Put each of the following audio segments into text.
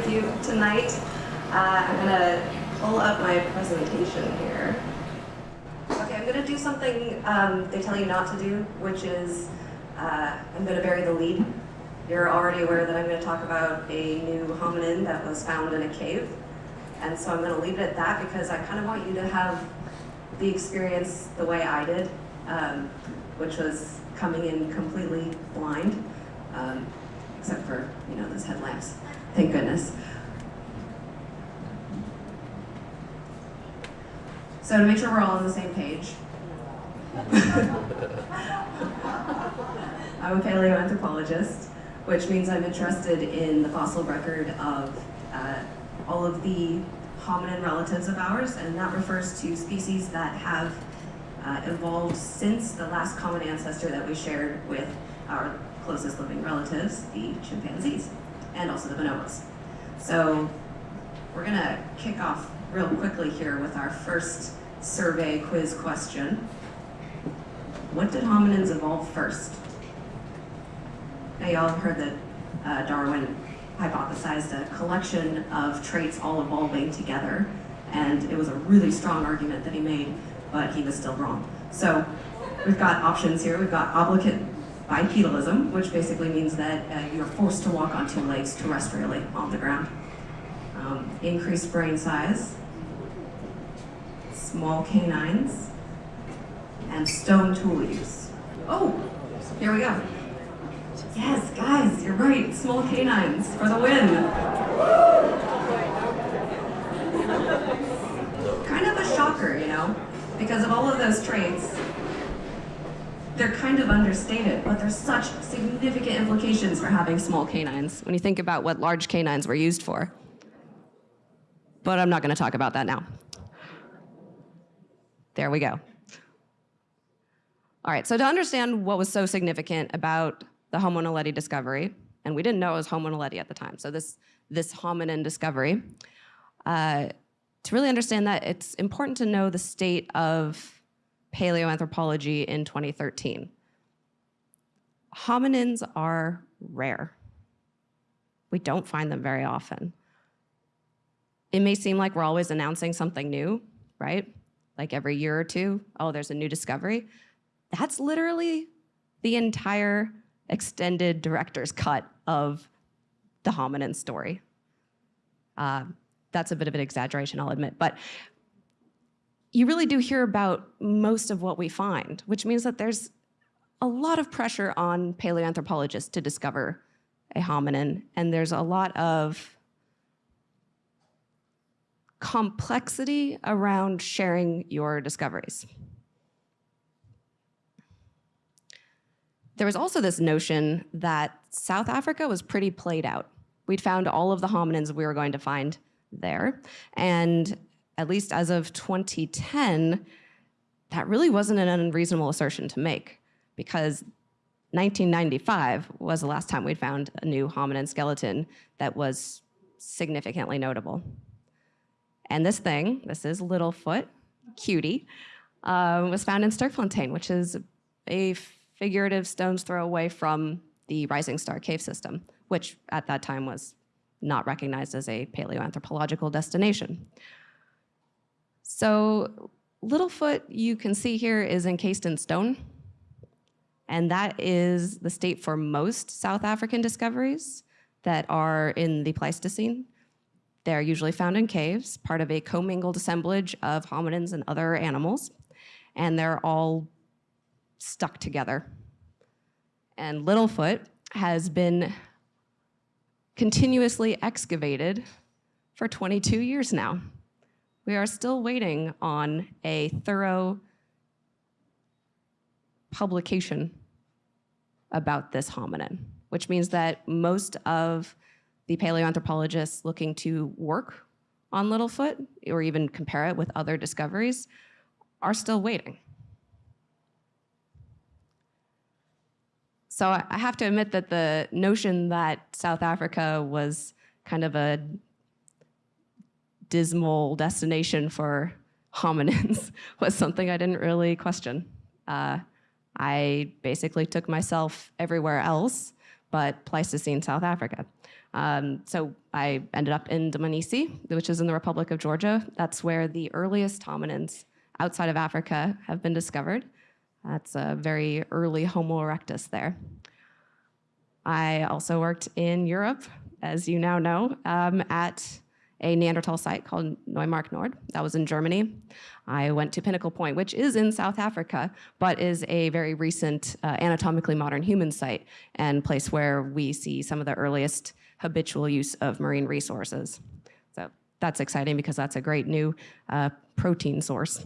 with you tonight. Uh, I'm gonna pull up my presentation here. Okay, I'm gonna do something um, they tell you not to do, which is uh, I'm gonna bury the lead. You're already aware that I'm gonna talk about a new hominin that was found in a cave. And so I'm gonna leave it at that because I kind of want you to have the experience the way I did, um, which was coming in completely blind, um, except for, you know, those headlamps. Thank goodness. So to make sure we're all on the same page, I'm a paleoanthropologist, which means I'm interested in the fossil record of uh, all of the hominin relatives of ours, and that refers to species that have uh, evolved since the last common ancestor that we shared with our closest living relatives, the chimpanzees, and also the bonobos. So we're gonna kick off real quickly here with our first survey quiz question. What did hominins evolve first? Now y'all heard that uh, Darwin hypothesized a collection of traits all evolving together, and it was a really strong argument that he made, but he was still wrong. So we've got options here. We've got obligate bipedalism, which basically means that uh, you're forced to walk on two legs terrestrially on the ground. Um, increased brain size, small canines, and stone tool use. Oh, here we go. Yes, guys, you're right. Small canines for the win. kind of a shocker, you know, because of all of those traits, they're kind of understated, but there's such significant implications for having small canines when you think about what large canines were used for. But I'm not going to talk about that now. There we go. All right, so to understand what was so significant about the Homo naledi discovery, and we didn't know it was Homo naledi at the time, so this, this hominin discovery, uh, to really understand that, it's important to know the state of paleoanthropology in 2013. Hominins are rare. We don't find them very often. It may seem like we're always announcing something new, right? Like every year or two, oh, there's a new discovery. That's literally the entire extended director's cut of the hominin story. Uh, that's a bit of an exaggeration, I'll admit, but you really do hear about most of what we find, which means that there's a lot of pressure on paleoanthropologists to discover a hominin, and there's a lot of complexity around sharing your discoveries. There was also this notion that South Africa was pretty played out. We'd found all of the hominins we were going to find there. And at least as of 2010, that really wasn't an unreasonable assertion to make because 1995 was the last time we'd found a new hominin skeleton that was significantly notable. And this thing, this is Littlefoot, cutie, uh, was found in Sterkfontein, which is a figurative stone's throw away from the Rising Star Cave System, which at that time was not recognized as a paleoanthropological destination. So Littlefoot, you can see here, is encased in stone. And that is the state for most South African discoveries that are in the Pleistocene. They're usually found in caves, part of a commingled assemblage of hominins and other animals. And they're all stuck together. And Littlefoot has been continuously excavated for 22 years now. We are still waiting on a thorough publication about this hominin, which means that most of the paleoanthropologists looking to work on Littlefoot or even compare it with other discoveries are still waiting. So I have to admit that the notion that South Africa was kind of a dismal destination for hominins was something I didn't really question. Uh, I basically took myself everywhere else, but Pleistocene South Africa. Um, so I ended up in Dmanisi, which is in the Republic of Georgia. That's where the earliest hominins outside of Africa have been discovered. That's a very early Homo erectus there. I also worked in Europe, as you now know, um, at a Neanderthal site called Neumark Nord. That was in Germany. I went to Pinnacle Point, which is in South Africa, but is a very recent uh, anatomically modern human site and place where we see some of the earliest habitual use of marine resources. So that's exciting because that's a great new uh, protein source.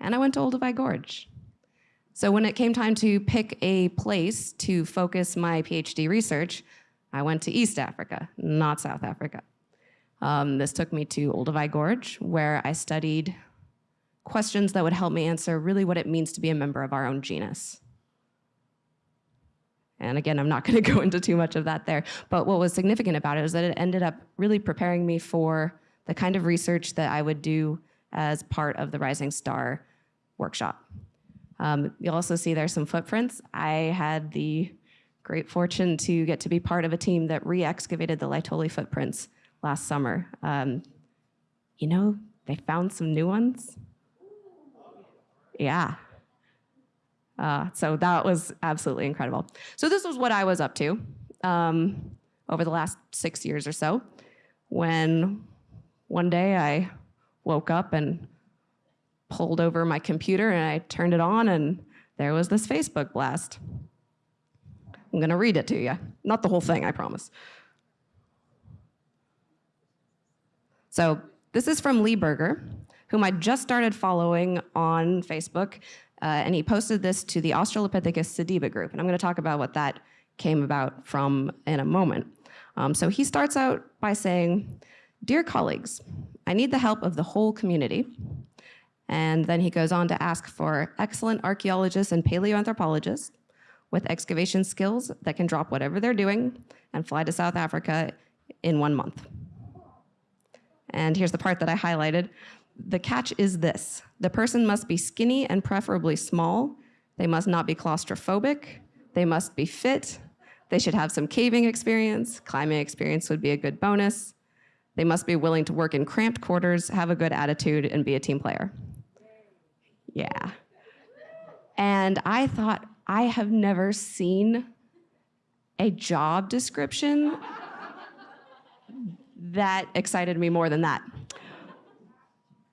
And I went to Olduvai Gorge. So when it came time to pick a place to focus my PhD research, I went to East Africa, not South Africa. Um, this took me to Olduvai Gorge, where I studied questions that would help me answer really what it means to be a member of our own genus. And again, I'm not going to go into too much of that there. But what was significant about it is that it ended up really preparing me for the kind of research that I would do as part of the Rising Star workshop. Um, you'll also see there's some footprints. I had the great fortune to get to be part of a team that re-excavated the Laetoli footprints last summer. Um, you know, they found some new ones. Yeah. Uh, so that was absolutely incredible. So this was what I was up to um, over the last six years or so when one day I woke up and pulled over my computer and I turned it on and there was this Facebook blast. I'm gonna read it to you. Not the whole thing, I promise. So this is from Lee Berger, whom I just started following on Facebook, uh, and he posted this to the Australopithecus sediba group, and I'm gonna talk about what that came about from in a moment. Um, so he starts out by saying, Dear colleagues, I need the help of the whole community and then he goes on to ask for excellent archaeologists and paleoanthropologists with excavation skills that can drop whatever they're doing and fly to South Africa in one month. And here's the part that I highlighted. The catch is this. The person must be skinny and preferably small. They must not be claustrophobic. They must be fit. They should have some caving experience. Climbing experience would be a good bonus. They must be willing to work in cramped quarters, have a good attitude, and be a team player. Yeah. And I thought, I have never seen a job description that excited me more than that.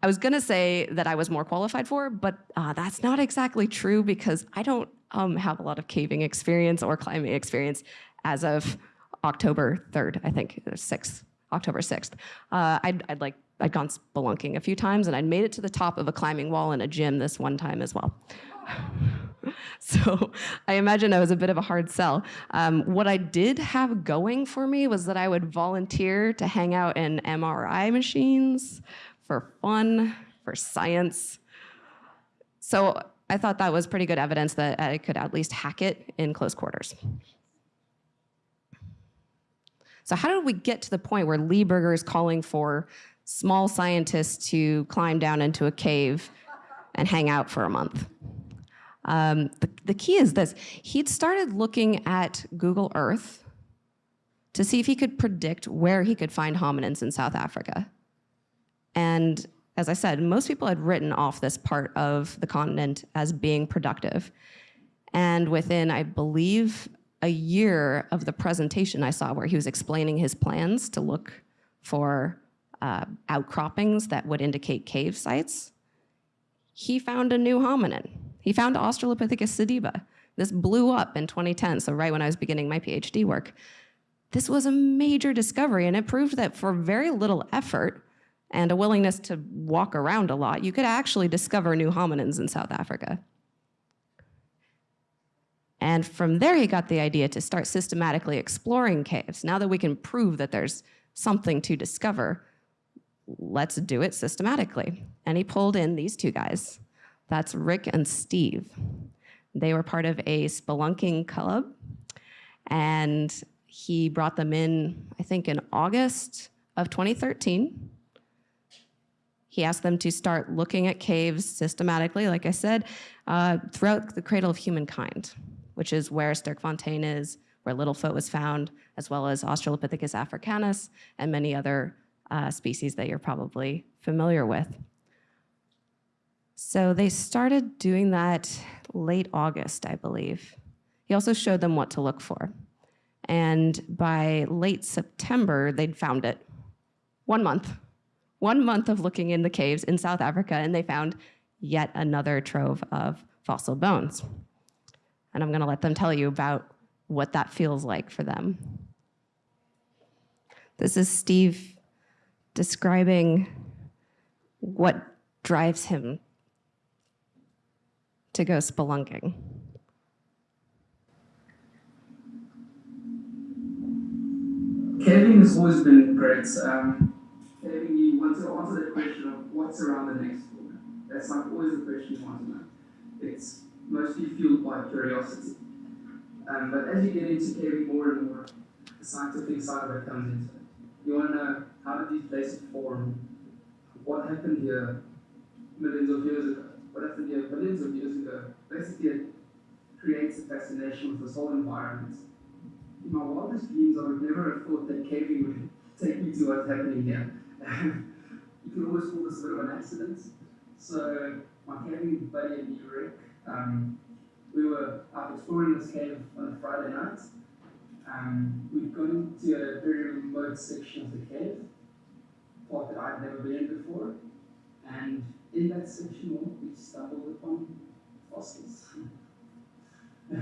I was gonna say that I was more qualified for, but uh, that's not exactly true because I don't um, have a lot of caving experience or climbing experience as of October 3rd, I think, or 6th, October 6th. Uh, I'd, I'd like I'd gone spelunking a few times and I'd made it to the top of a climbing wall in a gym this one time as well. so I imagine I was a bit of a hard sell. Um, what I did have going for me was that I would volunteer to hang out in MRI machines for fun, for science. So I thought that was pretty good evidence that I could at least hack it in close quarters. So how did we get to the point where Lee Berger is calling for small scientists to climb down into a cave and hang out for a month. Um, the, the key is this, he'd started looking at Google Earth to see if he could predict where he could find hominins in South Africa. And as I said, most people had written off this part of the continent as being productive. And within, I believe, a year of the presentation I saw where he was explaining his plans to look for uh, outcroppings that would indicate cave sites, he found a new hominin. He found Australopithecus sediba. This blew up in 2010, so right when I was beginning my PhD work. This was a major discovery, and it proved that for very little effort and a willingness to walk around a lot, you could actually discover new hominins in South Africa. And from there, he got the idea to start systematically exploring caves. Now that we can prove that there's something to discover, let's do it systematically. And he pulled in these two guys. That's Rick and Steve. They were part of a spelunking club, and he brought them in, I think, in August of 2013. He asked them to start looking at caves systematically, like I said, uh, throughout the cradle of humankind, which is where Sterkfontein is, where Littlefoot was found, as well as Australopithecus africanus and many other uh, species that you're probably familiar with. So they started doing that late August, I believe. He also showed them what to look for. And by late September, they'd found it. One month. One month of looking in the caves in South Africa, and they found yet another trove of fossil bones. And I'm going to let them tell you about what that feels like for them. This is Steve describing what drives him to go spelunking. Caving has always been great. Um, caving, you want to answer that question of what's around the next corner. That's like always the question you want to know. It's mostly fueled by curiosity. Um, but as you get into caving more and more, the scientific side of it comes into it. You want to know how did these places form? What happened here millions of years ago? What happened here millions of years ago? Basically, it creates a fascination with this whole environment in my wildest dreams, I would never have thought that caving would take me to what's happening here. you can always call this a bit of an accident. So, my caving buddy and me, Rick, um, we were out exploring this cave on a Friday night. Um, we'd gone into a very remote section of the cave, part that I'd never been in before, and in that section we stumbled upon fossils.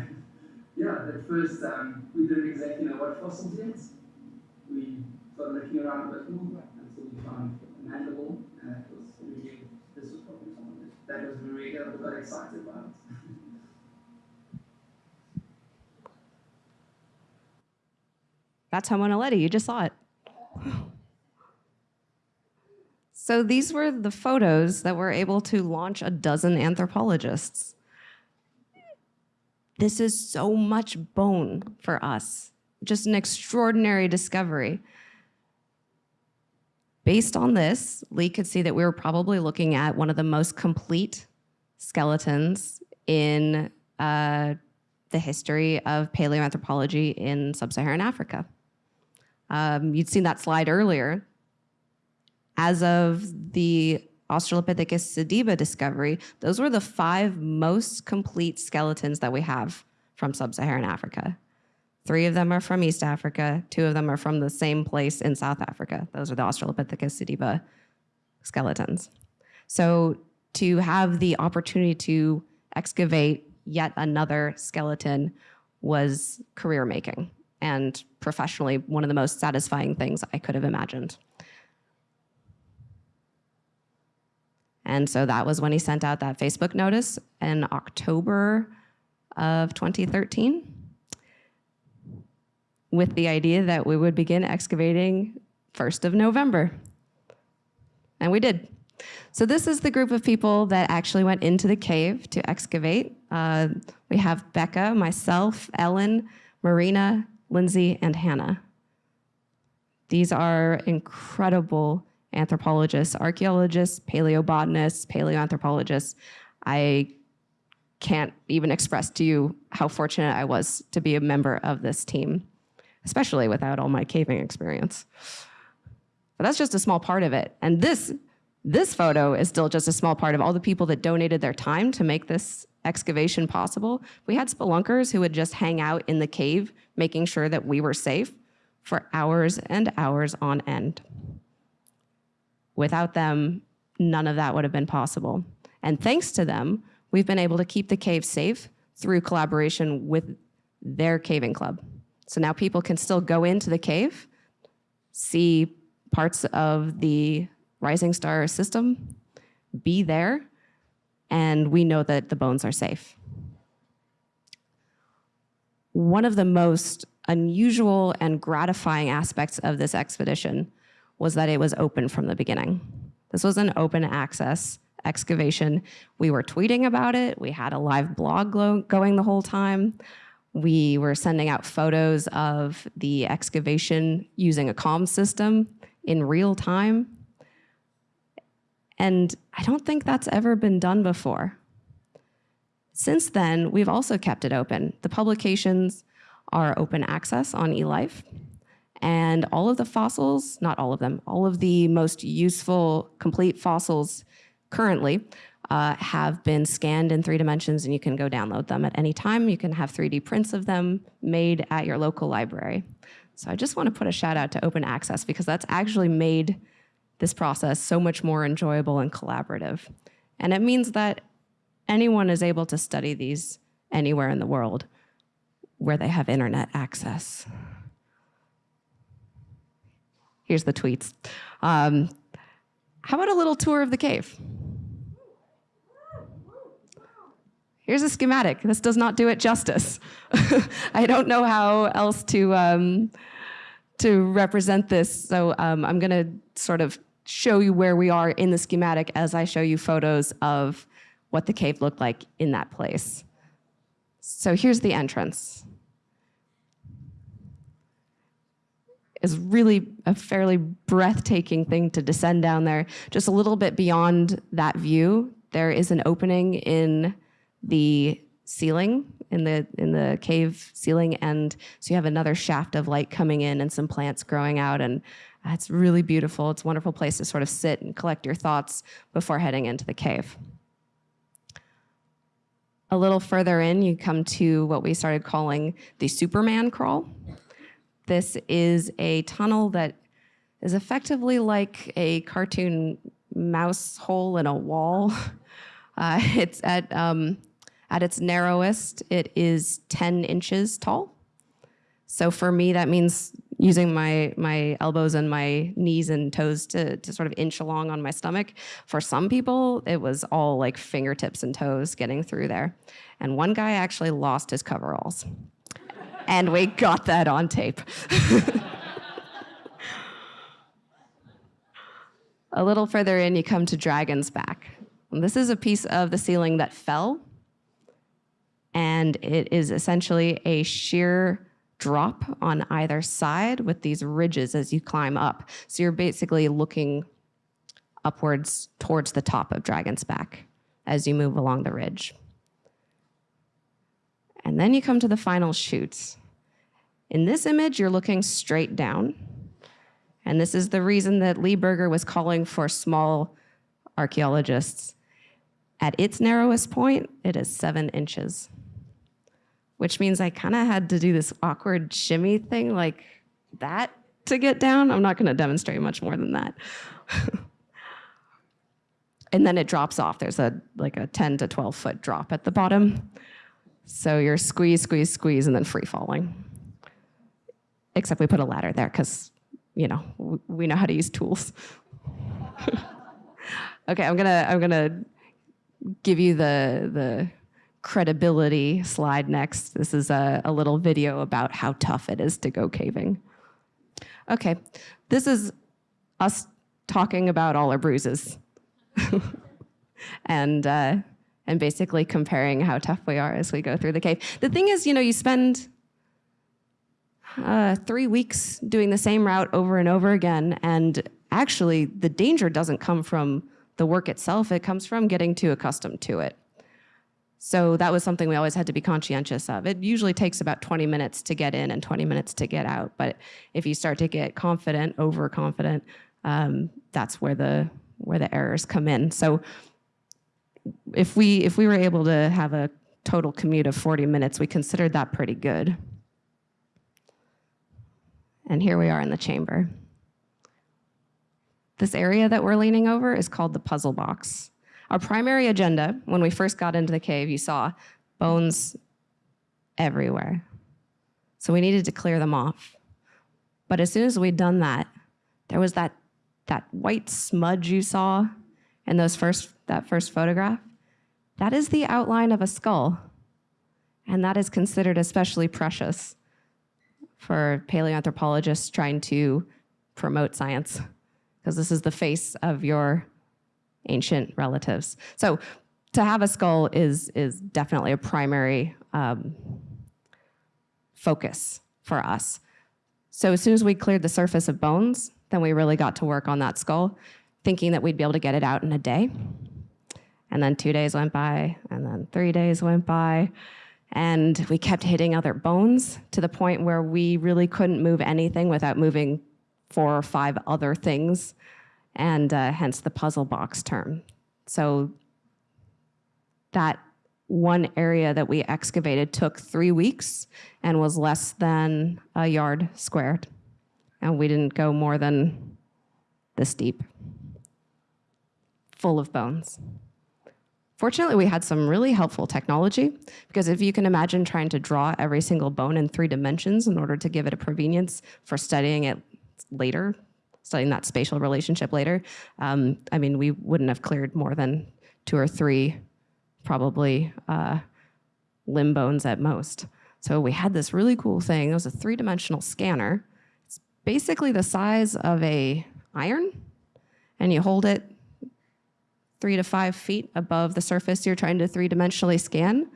yeah, at first um, we didn't exactly know what fossils yet. We started looking around a bit more until we found a mandible, and that was really, this was probably someone that, that was really good, we got excited about. That's Homo naledi, you just saw it. So these were the photos that were able to launch a dozen anthropologists. This is so much bone for us, just an extraordinary discovery. Based on this, Lee could see that we were probably looking at one of the most complete skeletons in uh, the history of paleoanthropology in sub-Saharan Africa. Um, you'd seen that slide earlier. As of the Australopithecus sediba discovery, those were the five most complete skeletons that we have from sub-Saharan Africa. Three of them are from East Africa, two of them are from the same place in South Africa. Those are the Australopithecus sediba skeletons. So to have the opportunity to excavate yet another skeleton was career making and professionally one of the most satisfying things I could have imagined. And so that was when he sent out that Facebook notice in October of 2013 with the idea that we would begin excavating 1st of November. And we did. So this is the group of people that actually went into the cave to excavate. Uh, we have Becca, myself, Ellen, Marina, Lindsay, and Hannah. These are incredible anthropologists, archaeologists, paleobotanists, paleoanthropologists. I can't even express to you how fortunate I was to be a member of this team, especially without all my caving experience. But that's just a small part of it. And this, this photo is still just a small part of all the people that donated their time to make this excavation possible. We had spelunkers who would just hang out in the cave, making sure that we were safe for hours and hours on end. Without them, none of that would have been possible. And thanks to them, we've been able to keep the cave safe through collaboration with their caving club. So now people can still go into the cave, see parts of the Rising Star system, be there, and we know that the bones are safe. One of the most unusual and gratifying aspects of this expedition was that it was open from the beginning. This was an open access excavation. We were tweeting about it. We had a live blog going the whole time. We were sending out photos of the excavation using a comm system in real time. And I don't think that's ever been done before. Since then, we've also kept it open. The publications are open access on eLife, and all of the fossils, not all of them, all of the most useful complete fossils currently uh, have been scanned in three dimensions and you can go download them at any time. You can have 3D prints of them made at your local library. So I just want to put a shout out to open access because that's actually made this process so much more enjoyable and collaborative. And it means that anyone is able to study these anywhere in the world where they have internet access. Here's the tweets. Um, how about a little tour of the cave? Here's a schematic. This does not do it justice. I don't know how else to, um, to represent this, so um, I'm gonna sort of show you where we are in the schematic as I show you photos of what the cave looked like in that place. So here's the entrance. Is really a fairly breathtaking thing to descend down there. Just a little bit beyond that view, there is an opening in the ceiling, in the in the cave ceiling, and so you have another shaft of light coming in and some plants growing out, and uh, it's really beautiful. It's a wonderful place to sort of sit and collect your thoughts before heading into the cave. A little further in, you come to what we started calling the Superman crawl. This is a tunnel that is effectively like a cartoon mouse hole in a wall. Uh, it's at, um, at its narrowest, it is 10 inches tall. So for me, that means using my, my elbows and my knees and toes to, to sort of inch along on my stomach. For some people, it was all like fingertips and toes getting through there. And one guy actually lost his coveralls and we got that on tape. a little further in, you come to Dragon's Back. And this is a piece of the ceiling that fell, and it is essentially a sheer drop on either side with these ridges as you climb up. So you're basically looking upwards towards the top of Dragon's Back as you move along the ridge. And then you come to the final chutes. In this image, you're looking straight down. And this is the reason that Lee Berger was calling for small archaeologists. At its narrowest point, it is seven inches, which means I kind of had to do this awkward shimmy thing like that to get down. I'm not going to demonstrate much more than that. and then it drops off. There's a like a 10 to 12 foot drop at the bottom. So you're squeeze, squeeze, squeeze, and then free falling. Except we put a ladder there because, you know, we know how to use tools. okay, I'm gonna I'm gonna give you the the credibility slide next. This is a, a little video about how tough it is to go caving. Okay, this is us talking about all our bruises. and uh, and basically comparing how tough we are as we go through the cave. The thing is, you know, you spend uh, three weeks doing the same route over and over again, and actually the danger doesn't come from the work itself, it comes from getting too accustomed to it. So that was something we always had to be conscientious of. It usually takes about 20 minutes to get in and 20 minutes to get out. But if you start to get confident, overconfident, um, that's where the where the errors come in. So if we if we were able to have a total commute of 40 minutes, we considered that pretty good. And here we are in the chamber. This area that we're leaning over is called the puzzle box. Our primary agenda, when we first got into the cave, you saw bones everywhere. So we needed to clear them off. But as soon as we'd done that, there was that, that white smudge you saw in those first, that first photograph. That is the outline of a skull. And that is considered especially precious for paleoanthropologists trying to promote science, because this is the face of your ancient relatives. So to have a skull is, is definitely a primary um, focus for us. So as soon as we cleared the surface of bones, then we really got to work on that skull, thinking that we'd be able to get it out in a day. And then two days went by, and then three days went by. And we kept hitting other bones to the point where we really couldn't move anything without moving four or five other things, and uh, hence the puzzle box term. So that one area that we excavated took three weeks and was less than a yard squared. And we didn't go more than this deep, full of bones. Fortunately, we had some really helpful technology because if you can imagine trying to draw every single bone in three dimensions in order to give it a provenience for studying it later, studying that spatial relationship later, um, I mean, we wouldn't have cleared more than two or three, probably uh, limb bones at most. So we had this really cool thing. It was a three-dimensional scanner. It's basically the size of a iron, and you hold it three to five feet above the surface you're trying to three-dimensionally scan,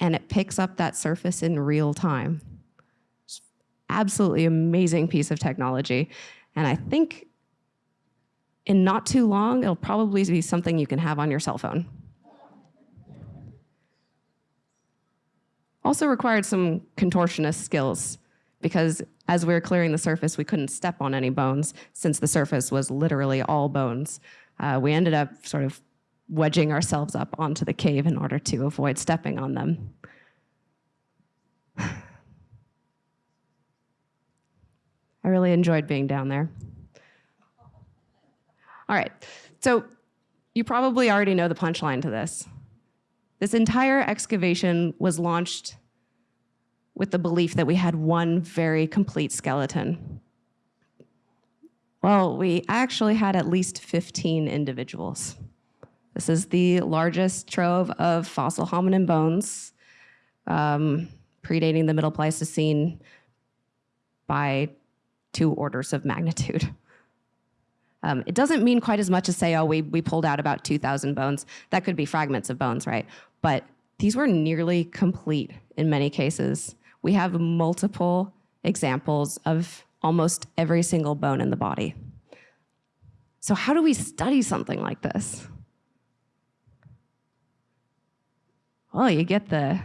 and it picks up that surface in real time. Absolutely amazing piece of technology. And I think in not too long, it'll probably be something you can have on your cell phone. Also required some contortionist skills because as we were clearing the surface, we couldn't step on any bones since the surface was literally all bones. Uh, we ended up sort of wedging ourselves up onto the cave in order to avoid stepping on them. I really enjoyed being down there. All right, so you probably already know the punchline to this. This entire excavation was launched with the belief that we had one very complete skeleton. Well, we actually had at least 15 individuals. This is the largest trove of fossil hominin bones, um, predating the Middle Pleistocene by two orders of magnitude. Um, it doesn't mean quite as much as say, oh, we, we pulled out about 2,000 bones. That could be fragments of bones, right? But these were nearly complete in many cases. We have multiple examples of almost every single bone in the body. So how do we study something like this? Well, you get the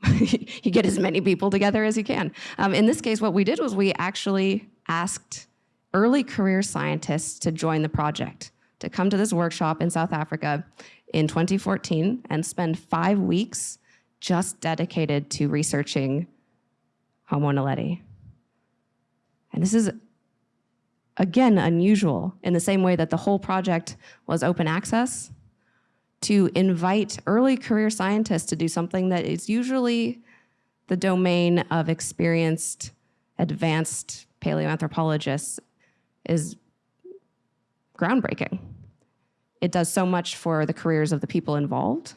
you get as many people together as you can. Um, in this case, what we did was we actually asked early career scientists to join the project, to come to this workshop in South Africa in 2014 and spend five weeks just dedicated to researching Homo naledi. And this is, again, unusual in the same way that the whole project was open access to invite early career scientists to do something that is usually the domain of experienced, advanced paleoanthropologists is groundbreaking. It does so much for the careers of the people involved.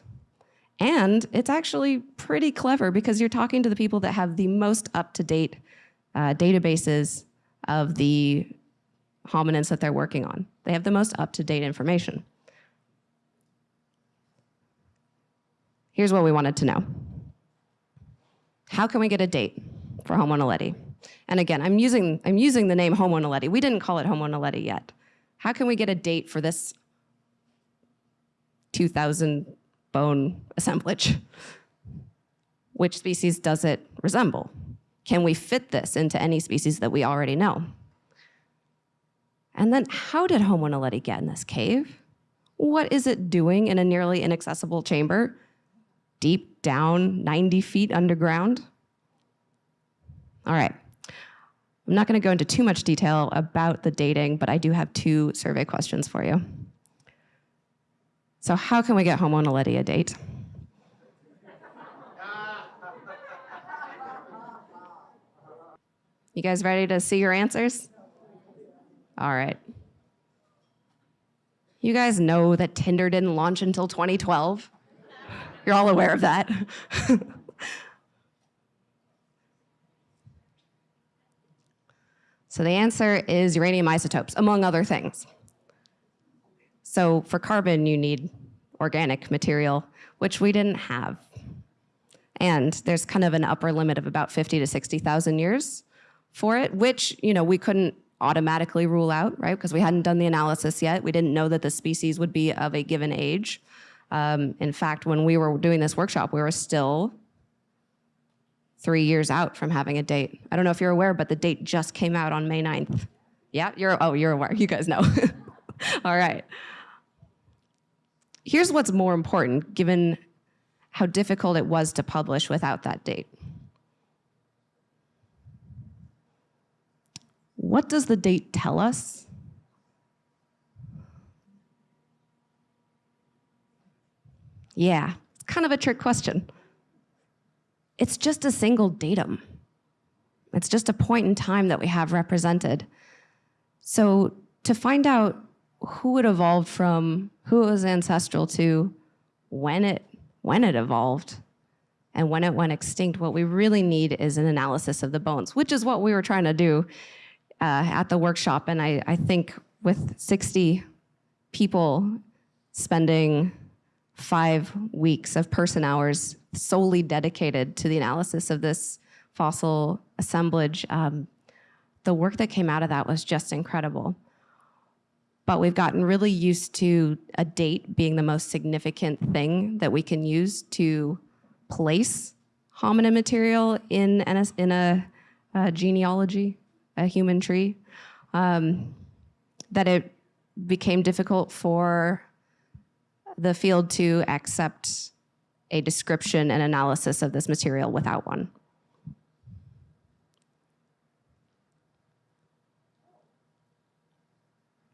And it's actually pretty clever because you're talking to the people that have the most up-to-date uh, databases of the hominins that they're working on. They have the most up-to-date information. Here's what we wanted to know. How can we get a date for Homo naledi? And again, I'm using, I'm using the name Homo naledi. We didn't call it Homo naledi yet. How can we get a date for this 2,000 bone assemblage? Which species does it resemble? Can we fit this into any species that we already know? And then how did Homo naledi get in this cave? What is it doing in a nearly inaccessible chamber deep down 90 feet underground? All right. I'm not going to go into too much detail about the dating, but I do have two survey questions for you. So how can we get Homo naledi a date? You guys ready to see your answers? All right. You guys know that Tinder didn't launch until 2012? You're all aware of that. so the answer is uranium isotopes, among other things. So for carbon, you need organic material, which we didn't have. And there's kind of an upper limit of about 50 to 60,000 years for it, which, you know, we couldn't automatically rule out, right? Because we hadn't done the analysis yet. We didn't know that the species would be of a given age. Um, in fact, when we were doing this workshop, we were still three years out from having a date. I don't know if you're aware, but the date just came out on May 9th. Yeah, you're, oh, you're aware. You guys know. All right. Here's what's more important, given how difficult it was to publish without that date. What does the date tell us? Yeah, it's kind of a trick question. It's just a single datum. It's just a point in time that we have represented. So to find out who it evolved from, who it was ancestral to, when it when it evolved, and when it went extinct, what we really need is an analysis of the bones, which is what we were trying to do uh, at the workshop. And I, I think with 60 people spending five weeks of person hours solely dedicated to the analysis of this fossil assemblage, um, the work that came out of that was just incredible. But we've gotten really used to a date being the most significant thing that we can use to place hominin material in, in a, a genealogy, a human tree, um, that it became difficult for the field to accept a description and analysis of this material without one.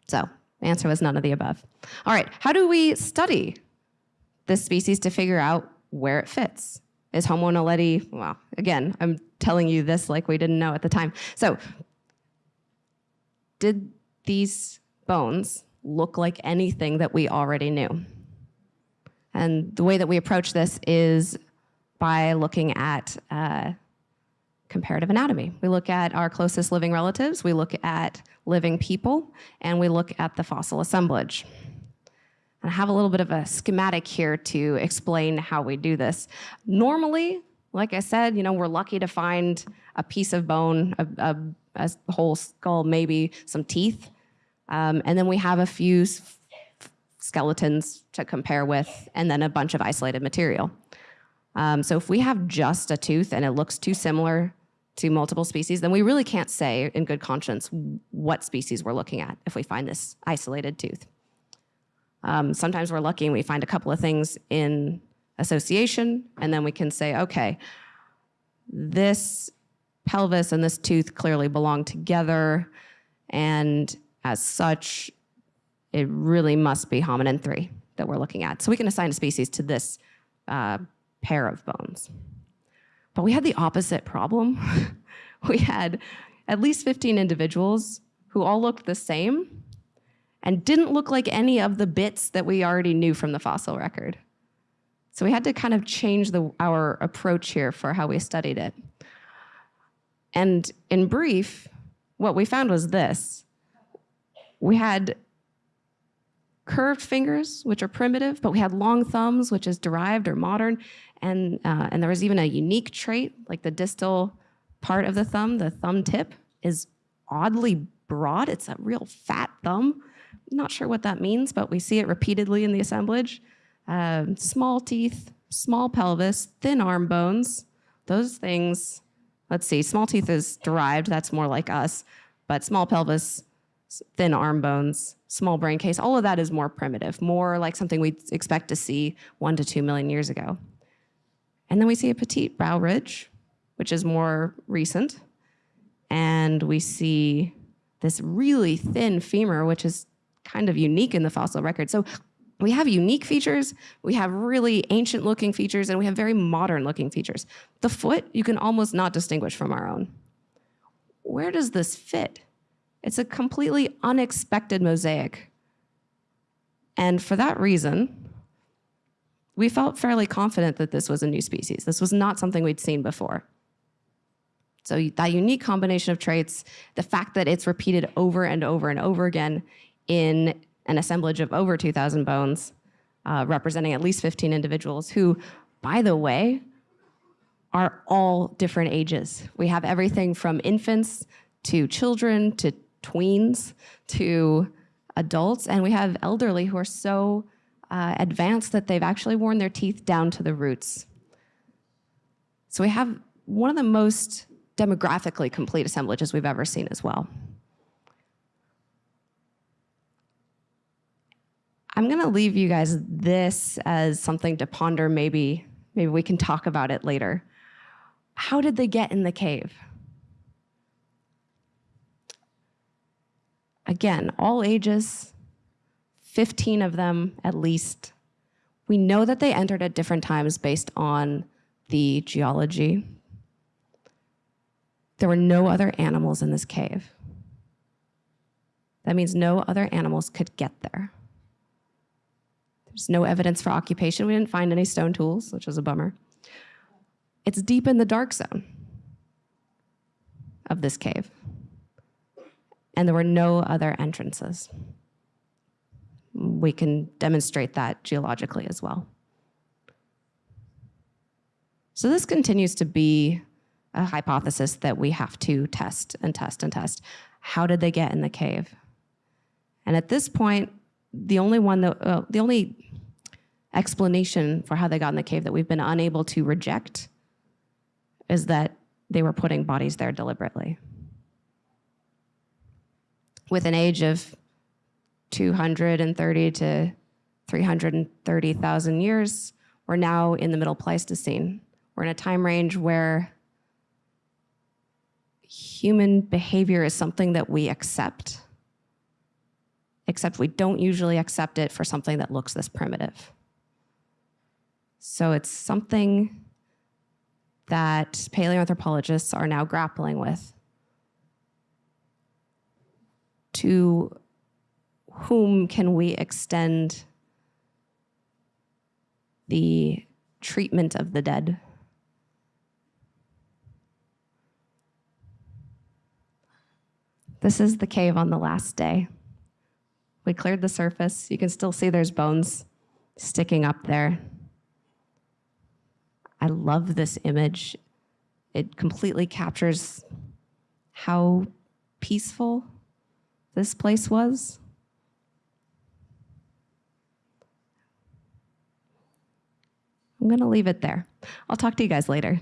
So answer was none of the above. All right, how do we study this species to figure out where it fits? Is Homo naledi, well, again, I'm telling you this like we didn't know at the time. So did these bones look like anything that we already knew? And the way that we approach this is by looking at uh, comparative anatomy. We look at our closest living relatives, we look at living people, and we look at the fossil assemblage. And I have a little bit of a schematic here to explain how we do this. Normally, like I said, you know, we're lucky to find a piece of bone, a, a, a whole skull, maybe some teeth, um, and then we have a few skeletons to compare with, and then a bunch of isolated material. Um, so if we have just a tooth and it looks too similar to multiple species, then we really can't say in good conscience what species we're looking at if we find this isolated tooth. Um, sometimes we're lucky and we find a couple of things in association, and then we can say, okay, this pelvis and this tooth clearly belong together, and as such, it really must be hominin 3 that we're looking at. So we can assign a species to this uh, pair of bones. But we had the opposite problem. we had at least 15 individuals who all looked the same and didn't look like any of the bits that we already knew from the fossil record. So we had to kind of change the, our approach here for how we studied it. And in brief, what we found was this. We had curved fingers, which are primitive, but we had long thumbs, which is derived or modern. And, uh, and there was even a unique trait, like the distal part of the thumb, the thumb tip is oddly broad. It's a real fat thumb. Not sure what that means, but we see it repeatedly in the assemblage. Um, small teeth, small pelvis, thin arm bones, those things, let's see, small teeth is derived, that's more like us, but small pelvis, thin arm bones, small brain case, all of that is more primitive, more like something we'd expect to see one to two million years ago. And then we see a petite brow ridge, which is more recent. And we see this really thin femur, which is kind of unique in the fossil record. So we have unique features, we have really ancient looking features, and we have very modern looking features. The foot, you can almost not distinguish from our own. Where does this fit? It's a completely unexpected mosaic. And for that reason, we felt fairly confident that this was a new species. This was not something we'd seen before. So that unique combination of traits, the fact that it's repeated over and over and over again in an assemblage of over 2,000 bones, uh, representing at least 15 individuals who, by the way, are all different ages. We have everything from infants to children to tweens to adults, and we have elderly who are so uh, advanced that they've actually worn their teeth down to the roots. So we have one of the most demographically complete assemblages we've ever seen as well. I'm going to leave you guys this as something to ponder. Maybe, maybe we can talk about it later. How did they get in the cave? Again, all ages, 15 of them at least. We know that they entered at different times based on the geology. There were no other animals in this cave. That means no other animals could get there. There's no evidence for occupation. We didn't find any stone tools, which was a bummer. It's deep in the dark zone of this cave. And there were no other entrances. We can demonstrate that geologically as well. So this continues to be a hypothesis that we have to test and test and test. How did they get in the cave? And at this point, the only one that, uh, the only explanation for how they got in the cave that we've been unable to reject is that they were putting bodies there deliberately. With an age of 230 to 330,000 years, we're now in the middle Pleistocene. We're in a time range where human behavior is something that we accept, except we don't usually accept it for something that looks this primitive. So it's something that paleoanthropologists are now grappling with. To whom can we extend the treatment of the dead? This is the cave on the last day. We cleared the surface. You can still see there's bones sticking up there. I love this image. It completely captures how peaceful this place was. I'm going to leave it there. I'll talk to you guys later.